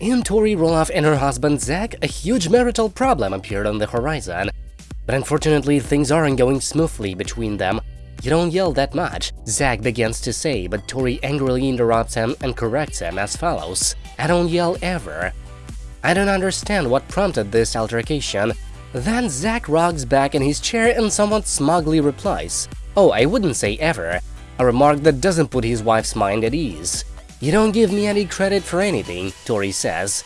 In Tori Roloff and her husband Zach, a huge marital problem appeared on the horizon. But unfortunately, things aren't going smoothly between them. You don't yell that much, Zach begins to say, but Tori angrily interrupts him and corrects him as follows. I don't yell ever. I don't understand what prompted this altercation. Then Zach rocks back in his chair and somewhat smugly replies, Oh, I wouldn't say ever, a remark that doesn't put his wife's mind at ease. You don't give me any credit for anything, Tori says.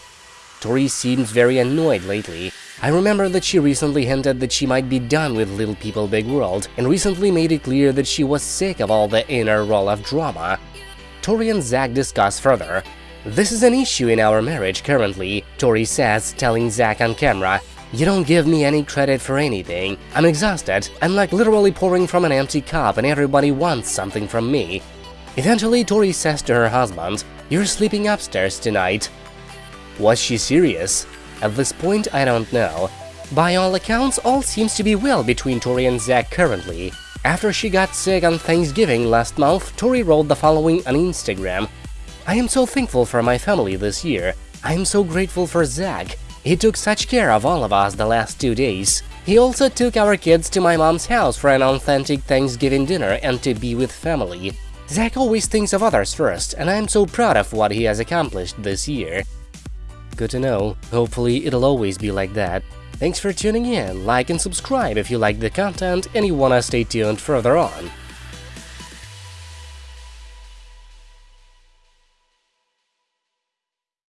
Tori seems very annoyed lately. I remember that she recently hinted that she might be done with Little People Big World, and recently made it clear that she was sick of all the inner Roloff drama. Tori and Zach discuss further. This is an issue in our marriage currently, Tori says, telling Zach on camera. You don't give me any credit for anything. I'm exhausted. I'm like literally pouring from an empty cup and everybody wants something from me. Eventually, Tori says to her husband, You're sleeping upstairs tonight. Was she serious? At this point, I don't know. By all accounts, all seems to be well between Tori and Zach currently. After she got sick on Thanksgiving last month, Tori wrote the following on Instagram. I am so thankful for my family this year. I am so grateful for Zach. He took such care of all of us the last two days. He also took our kids to my mom's house for an authentic Thanksgiving dinner and to be with family. Zach always thinks of others first, and I'm so proud of what he has accomplished this year. Good to know. Hopefully it'll always be like that. Thanks for tuning in, like and subscribe if you like the content and you wanna stay tuned further on.